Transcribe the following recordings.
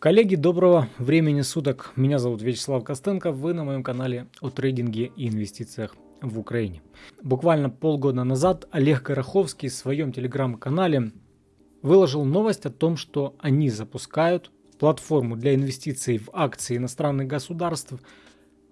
Коллеги, доброго времени суток. Меня зовут Вячеслав Костенко. Вы на моем канале о трейдинге и инвестициях в Украине. Буквально полгода назад Олег Гороховский в своем телеграм-канале выложил новость о том, что они запускают платформу для инвестиций в акции иностранных государств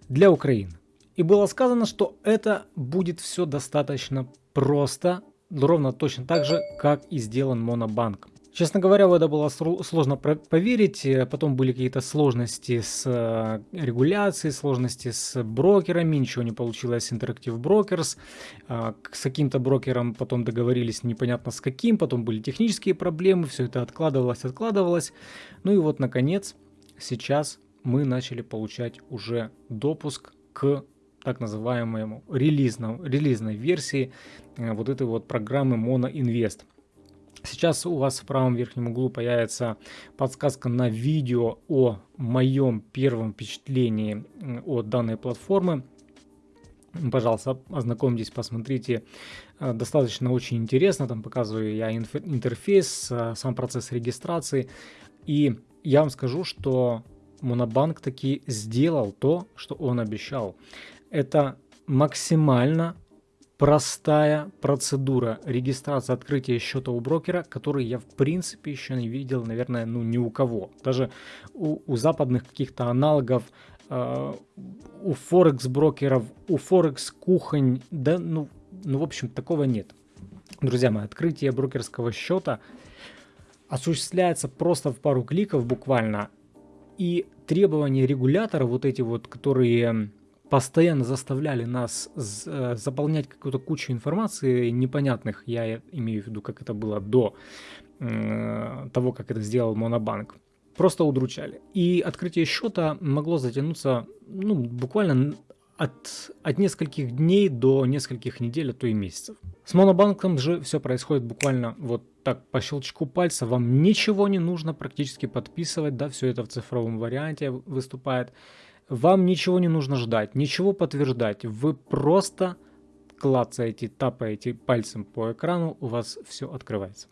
для Украины. И было сказано, что это будет все достаточно просто, ровно точно так же, как и сделан Монобанк. Честно говоря, в это было сложно поверить. Э, потом были какие-то сложности с э, регуляцией, сложности с брокерами. Ничего не получилось с Interactive Brokers. А, с каким-то брокером потом договорились непонятно с каким. Потом были технические проблемы. Все это откладывалось, откладывалось. Ну и вот, наконец, сейчас мы начали получать уже допуск к так называемому релизному, релизной версии э, вот этой вот программы Mono Invest. Сейчас у вас в правом верхнем углу появится подсказка на видео о моем первом впечатлении от данной платформы. Пожалуйста, ознакомьтесь, посмотрите. Э, достаточно очень интересно. Там показываю я интерфейс, э, сам процесс регистрации. И я вам скажу, что Монобанк таки сделал то, что он обещал. Это максимально простая процедура регистрации открытия счета у брокера, который я в принципе еще не видел, наверное, ну ни у кого. Даже у, у западных каких-то аналогов, э, у форекс брокеров, у форекс кухонь, да, ну, ну в общем такого нет. Друзья мои, открытие брокерского счета осуществляется просто в пару кликов буквально. И требования регулятора, вот эти вот, которые постоянно заставляли нас э, заполнять какую-то кучу информации непонятных, я имею в виду, как это было до э, того, как это сделал Монобанк, просто удручали. И открытие счета могло затянуться ну, буквально от, от нескольких дней до нескольких недель, а то и месяцев. С Монобанком же все происходит буквально вот так по щелчку пальца. Вам ничего не нужно практически подписывать, да, все это в цифровом варианте выступает. Вам ничего не нужно ждать, ничего подтверждать. Вы просто клацаете, тапаете пальцем по экрану, у вас все открывается.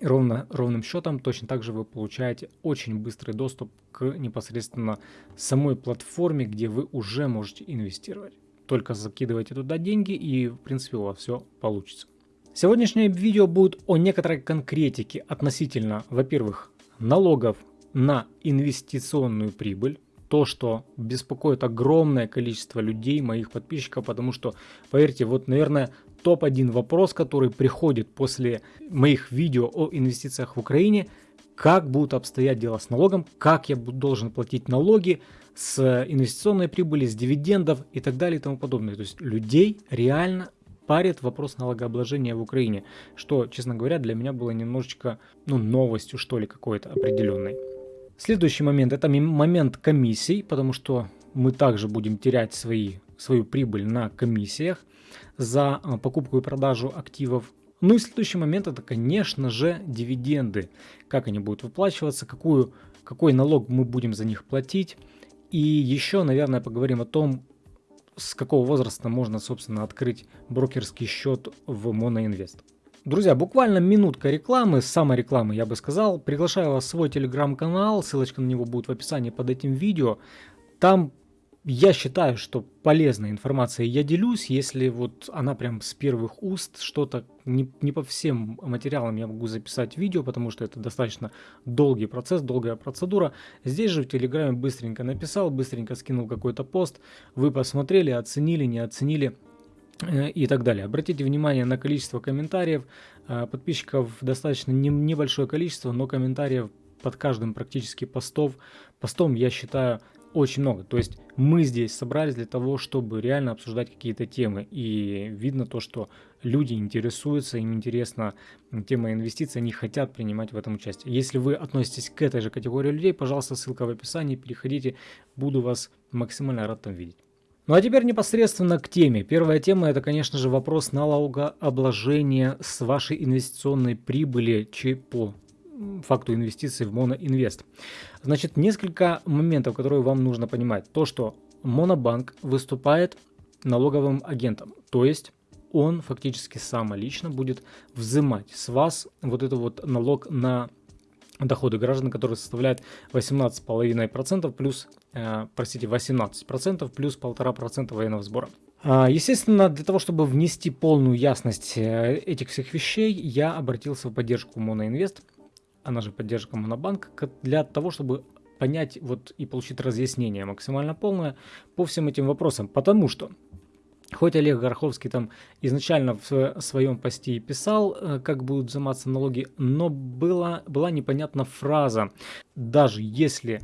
Ровно, ровным счетом точно так же вы получаете очень быстрый доступ к непосредственно самой платформе, где вы уже можете инвестировать. Только закидывайте туда деньги и в принципе у вас все получится. Сегодняшнее видео будет о некоторой конкретике относительно, во-первых, налогов на инвестиционную прибыль, то, что беспокоит огромное количество людей, моих подписчиков, потому что, поверьте, вот, наверное, топ-1 вопрос, который приходит после моих видео о инвестициях в Украине, как будут обстоять дела с налогом, как я должен платить налоги с инвестиционной прибыли, с дивидендов и так далее и тому подобное. То есть людей реально парит вопрос налогообложения в Украине, что, честно говоря, для меня было немножечко, ну, новостью, что ли, какой-то определенной. Следующий момент это момент комиссий, потому что мы также будем терять свои, свою прибыль на комиссиях за а, покупку и продажу активов. Ну и следующий момент это, конечно же, дивиденды. Как они будут выплачиваться, какую, какой налог мы будем за них платить. И еще, наверное, поговорим о том, с какого возраста можно, собственно, открыть брокерский счет в Моноинвест. Друзья, буквально минутка рекламы, саморекламы я бы сказал. Приглашаю вас в свой телеграм-канал, ссылочка на него будет в описании под этим видео. Там я считаю, что полезная информация я делюсь, если вот она прям с первых уст, что-то не, не по всем материалам я могу записать видео, потому что это достаточно долгий процесс, долгая процедура. Здесь же в Телеграме быстренько написал, быстренько скинул какой-то пост, вы посмотрели, оценили, не оценили, и так далее. Обратите внимание на количество комментариев. Э, подписчиков достаточно небольшое количество, но комментариев под каждым практически постов, постом я считаю очень много. То есть мы здесь собрались для того, чтобы реально обсуждать какие-то темы. И видно то, что люди интересуются, им интересна тема инвестиций, они хотят принимать в этом участие. Если вы относитесь к этой же категории людей, пожалуйста, ссылка в описании, переходите, буду вас максимально рад там видеть. Ну а теперь непосредственно к теме. Первая тема это, конечно же, вопрос налогообложения с вашей инвестиционной прибыли по факту инвестиций в Моноинвест. Значит, несколько моментов, которые вам нужно понимать. То, что Монобанк выступает налоговым агентом, то есть он фактически сам лично будет взимать с вас вот этот вот налог на доходы граждан, которые составляют 18,5% плюс, э, простите, 18% плюс 1,5% военного сбора. А, естественно, для того, чтобы внести полную ясность э, этих всех вещей, я обратился в поддержку Моноинвест, она же поддержка Монобанк, для того, чтобы понять вот и получить разъяснение максимально полное по всем этим вопросам. Потому что Хоть Олег Гороховский там изначально в своем посте и писал, э, как будут взиматься налоги, но была, была непонятна фраза. Даже если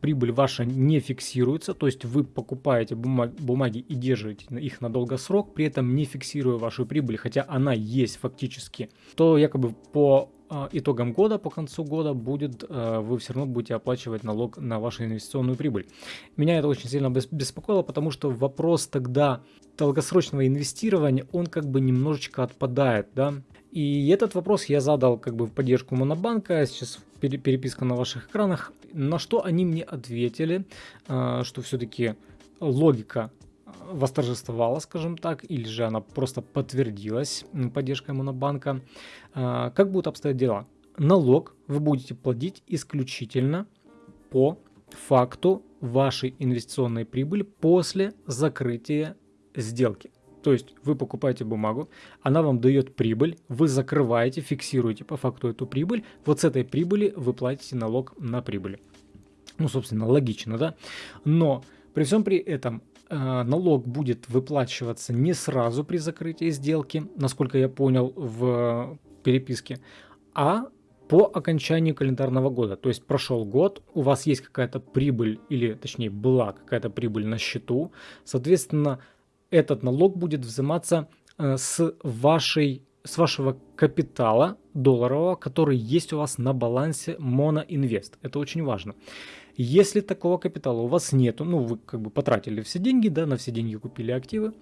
прибыль ваша не фиксируется, то есть вы покупаете бумаги, и держите их на долгосрок, при этом не фиксируя вашу прибыль, хотя она есть фактически, то якобы по а, итогом года, по концу года будет, а, вы все равно будете оплачивать налог на вашу инвестиционную прибыль. Меня это очень сильно беспокоило, потому что вопрос тогда долгосрочного инвестирования, он как бы немножечко отпадает, да. И этот вопрос я задал как бы в поддержку Монобанка, сейчас переписка на ваших экранах, на что они мне ответили, а, что все-таки логика восторжествовала, скажем так, или же она просто подтвердилась поддержкой Монобанка. А, как будут обстоять дела? Налог вы будете платить исключительно по факту вашей инвестиционной прибыли после закрытия сделки. То есть вы покупаете бумагу, она вам дает прибыль, вы закрываете, фиксируете по факту эту прибыль, вот с этой прибыли вы платите налог на прибыль. Ну, собственно, логично, да? Но при всем при этом Э, налог будет выплачиваться не сразу при закрытии сделки, насколько я понял в переписке, а по окончанию календарного года. То есть прошел год, у вас есть какая-то прибыль, или точнее была какая-то прибыль на счету, соответственно, этот налог будет взиматься э, с, вашей, с вашего капитала долларового, который есть у вас на балансе Моноинвест. Это очень важно. Если такого капитала у вас нету, ну вы как бы потратили все деньги, да, на все деньги купили активы,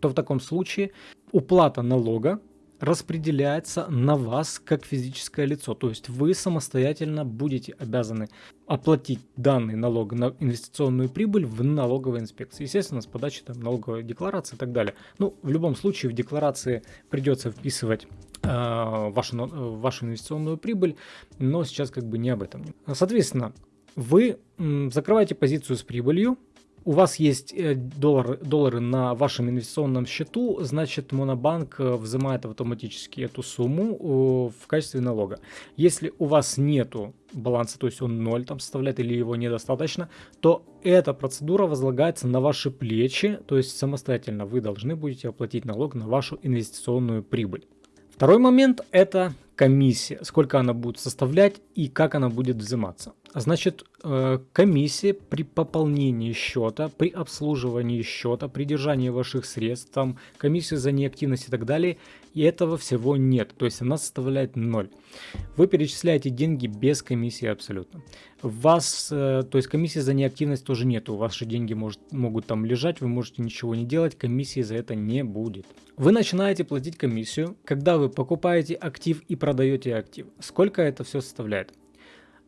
то в таком случае уплата налога распределяется на вас как физическое лицо. То есть вы самостоятельно будете обязаны оплатить данный налог на инвестиционную прибыль в налоговой инспекции. Естественно, с подачи там, налоговой декларации и так далее. Ну, в любом случае в декларации придется вписывать э, вашу, вашу инвестиционную прибыль, но сейчас как бы не об этом. Соответственно, вы закрываете позицию с прибылью, у вас есть э, доллар, доллары на вашем инвестиционном счету, значит Монобанк э, взимает автоматически эту сумму в качестве налога. Если у вас нету баланса, то есть он 0 там составляет или его недостаточно, то эта процедура возлагается на ваши плечи, то есть самостоятельно вы должны будете оплатить налог на вашу инвестиционную прибыль. Второй момент это комиссия, сколько она будет составлять и как она будет взиматься. Значит, э, комиссия при пополнении счета, при обслуживании счета, при держании ваших средств, там, комиссия за неактивность и так далее, и этого всего нет, то есть она составляет 0. Вы перечисляете деньги без комиссии абсолютно. Вас, э, то есть комиссии за неактивность тоже нет, ваши деньги может, могут там лежать, вы можете ничего не делать, комиссии за это не будет. Вы начинаете платить комиссию, когда вы покупаете актив и продаете актив. Сколько это все составляет?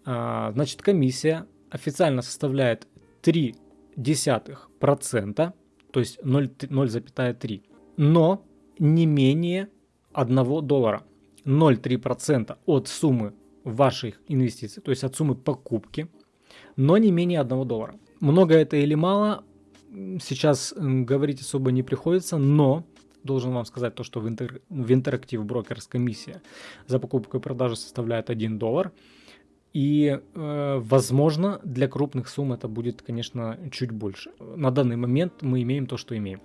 А, значит, комиссия официально составляет 0,3%, то есть 0,3, но не менее 1 доллара. 0,3% от суммы ваших инвестиций, то есть от суммы покупки, но не менее 1 доллара. Много это или мало, сейчас говорить особо не приходится, но должен вам сказать то, что в, интер, в Interactive Brokers комиссия за покупку и продажу составляет 1 доллар. И, э, возможно, для крупных сумм это будет, конечно, чуть больше. На данный момент мы имеем то, что имеем.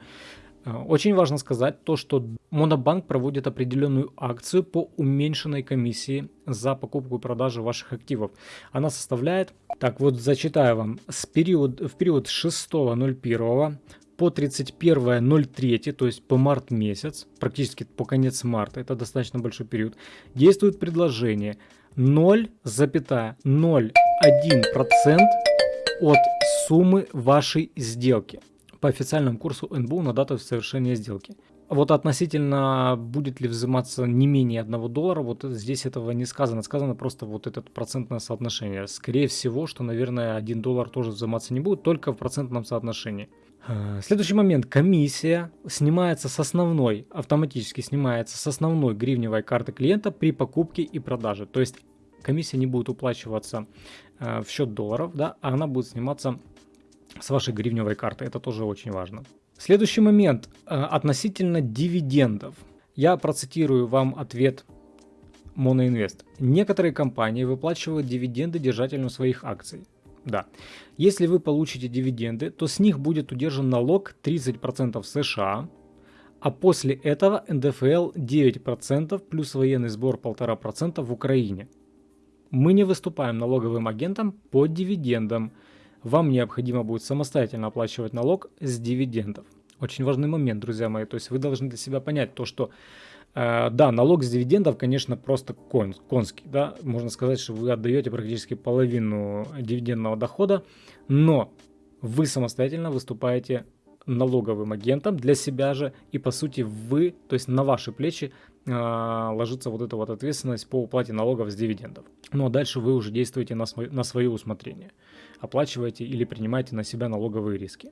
Э, очень важно сказать то, что Монобанк проводит определенную акцию по уменьшенной комиссии за покупку и продажу ваших активов. Она составляет, так вот зачитаю вам, с период, в период с 6.01 по 31.03, то есть по март месяц, практически по конец марта, это достаточно большой период, действует предложение 0,01% от суммы вашей сделки по официальному курсу НБУ на дату совершения сделки. Вот относительно будет ли взиматься не менее 1 доллара, вот здесь этого не сказано. Сказано просто вот это процентное соотношение. Скорее всего, что, наверное, 1 доллар тоже взиматься не будет, только в процентном соотношении. Э, следующий момент. Комиссия снимается с основной, автоматически снимается с основной гривневой карты клиента при покупке и продаже. То есть комиссия не будет уплачиваться э, в счет долларов, да, а она будет сниматься с вашей гривневой карты. Это тоже очень важно. Следующий момент э, относительно дивидендов. Я процитирую вам ответ Моноинвест. Некоторые компании выплачивают дивиденды держателям своих акций. Да. Если вы получите дивиденды, то с них будет удержан налог 30% в США, а после этого НДФЛ 9% плюс военный сбор 1,5% в Украине. Мы не выступаем налоговым агентом по дивидендам. Вам необходимо будет самостоятельно оплачивать налог с дивидендов. Очень важный момент, друзья мои. То есть вы должны для себя понять то, что да, налог с дивидендов, конечно, просто кон, конский. Да? Можно сказать, что вы отдаете практически половину дивидендного дохода, но вы самостоятельно выступаете налоговым агентом для себя же, и по сути вы, то есть на ваши плечи э, ложится вот эта вот ответственность по уплате налогов с дивидендов. Ну а дальше вы уже действуете на, свой, на свое усмотрение, оплачиваете или принимаете на себя налоговые риски.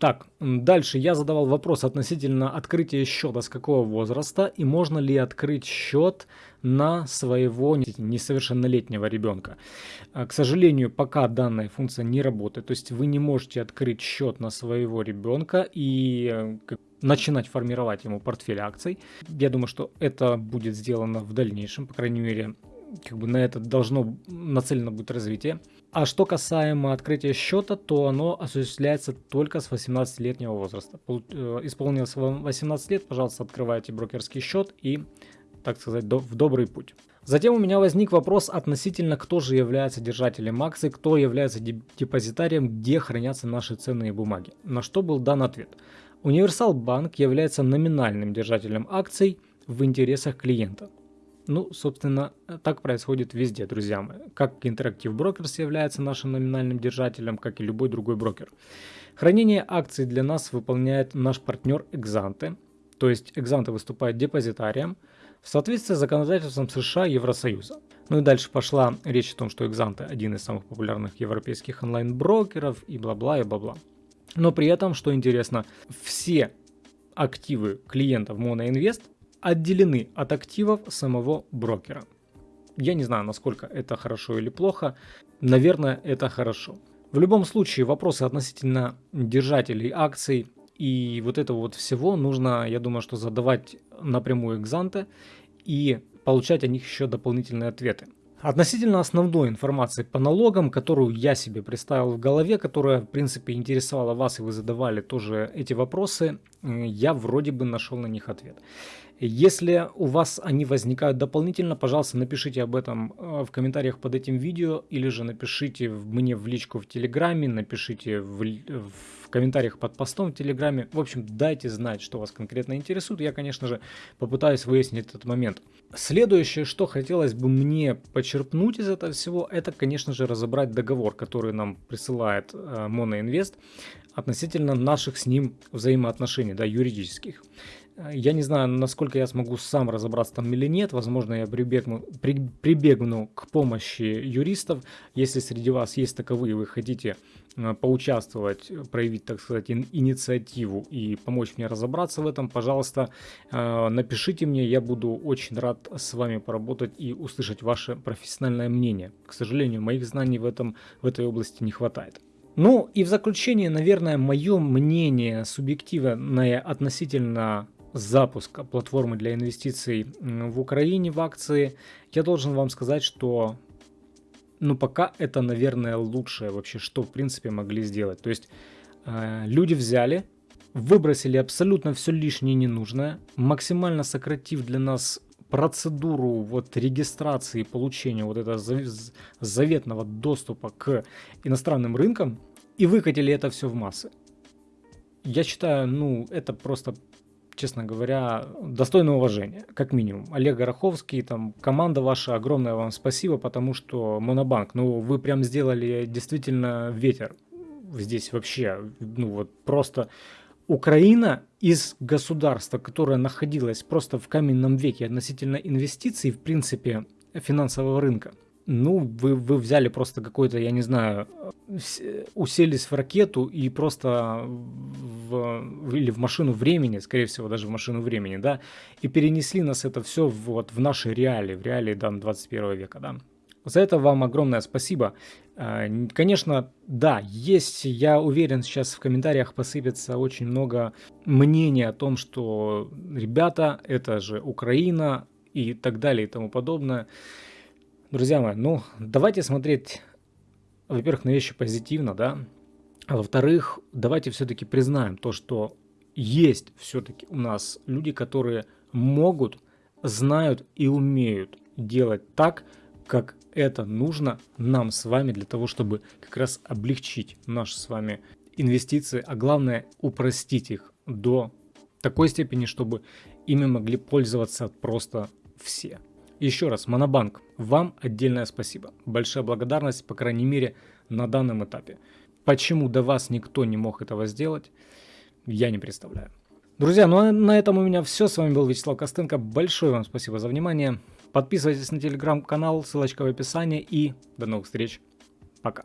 Так, дальше я задавал вопрос относительно открытия счета с какого возраста и можно ли открыть счет на своего несовершеннолетнего ребенка. А, к сожалению, пока данная функция не работает, то есть вы не можете открыть счет на своего ребенка и э, начинать формировать ему портфель акций. Я думаю, что это будет сделано в дальнейшем, по крайней мере, как бы на это должно нацелено будет развитие. А что касаемо открытия счета, то оно осуществляется только с 18-летнего возраста. Э, исполнилось 18 лет, пожалуйста, открывайте брокерский счет и, так сказать, в добрый путь. Затем у меня возник вопрос относительно, кто же является держателем акций, кто является депозитарием, где хранятся наши ценные бумаги. На что был дан ответ. Универсал Банк является номинальным держателем акций в интересах клиента. Ну, собственно, так происходит везде, друзья мои. Как Interactive Brokers является нашим номинальным держателем, как и любой другой брокер. Хранение акций для нас выполняет наш партнер Exante. То есть Exante выступает депозитарием в соответствии с законодательством США и Евросоюза. Ну и дальше пошла речь о том, что Exante один из самых популярных европейских онлайн-брокеров и бла-бла и бла-бла. Но при этом, что интересно, все активы клиентов MonoInvest отделены от активов самого брокера. Я не знаю, насколько это хорошо или плохо. Наверное, это хорошо. В любом случае, вопросы относительно держателей акций и вот этого вот всего нужно, я думаю, что задавать напрямую экзанте и получать о них еще дополнительные ответы. Относительно основной информации по налогам, которую я себе представил в голове, которая, в принципе, интересовала вас, и вы задавали тоже эти вопросы, я вроде бы нашел на них ответ. Если у вас они возникают дополнительно, пожалуйста, напишите об этом э, в комментариях под этим видео, или же напишите мне в личку в Телеграме, напишите в, в комментариях под постом в Телеграме. В общем, дайте знать, что вас конкретно интересует. Я, конечно же, попытаюсь выяснить этот момент. Следующее, что хотелось бы мне почерпнуть из этого всего, это, конечно же, разобрать договор, который нам присылает э, Моноинвест относительно наших с ним взаимоотношений, да, юридических. Я не знаю, насколько я смогу сам разобраться там или нет. Возможно, я прибегну, при, прибегну к помощи юристов. Если среди вас есть таковые, вы хотите э, поучаствовать, проявить, так сказать, инициативу и помочь мне разобраться в этом, пожалуйста, э, напишите мне. Я буду очень рад с вами поработать и услышать ваше профессиональное мнение. К сожалению, моих знаний в, этом, в этой области не хватает. Ну и в заключение, наверное, мое мнение субъективное относительно запуска платформы для инвестиций в Украине в акции, я должен вам сказать, что ну пока это, наверное, лучшее вообще, что в принципе могли сделать. То есть э, люди взяли, выбросили абсолютно все лишнее ненужное, максимально сократив для нас процедуру вот регистрации получения вот этого заветного доступа к иностранным рынкам и выкатили это все в массы. Я считаю, ну, это просто честно говоря, достойное уважения, как минимум. Олег Гороховский, там, команда ваша, огромное вам спасибо, потому что Монобанк, ну, вы прям сделали действительно ветер здесь вообще, ну, вот просто Украина из государства, которое находилось просто в каменном веке относительно инвестиций, в принципе, финансового рынка, ну, вы, вы взяли просто какой-то, я не знаю, уселись в ракету и просто в, или в машину времени, скорее всего, даже в машину времени, да, и перенесли нас это все вот в наши реалии, в реалии, да, 21 века, да. За это вам огромное спасибо. А, конечно, да, есть, я уверен, сейчас в комментариях посыпется очень много мнений о том, что ребята, это же Украина и так далее и тому подобное. Друзья мои, ну, давайте смотреть, во-первых, на вещи позитивно, да, а во-вторых, давайте все-таки признаем то, что есть все-таки у нас люди, которые могут, знают и умеют делать так, как это нужно нам с вами для того, чтобы как раз облегчить наши с вами инвестиции, а главное упростить их до такой степени, чтобы ими могли пользоваться просто все. Еще раз, Монобанк, вам отдельное спасибо. Большая благодарность, по крайней мере, на данном этапе. Почему до вас никто не мог этого сделать, я не представляю. Друзья, ну а на этом у меня все. С вами был Вячеслав Костенко. Большое вам спасибо за внимание. Подписывайтесь на телеграм-канал, ссылочка в описании. И до новых встреч. Пока.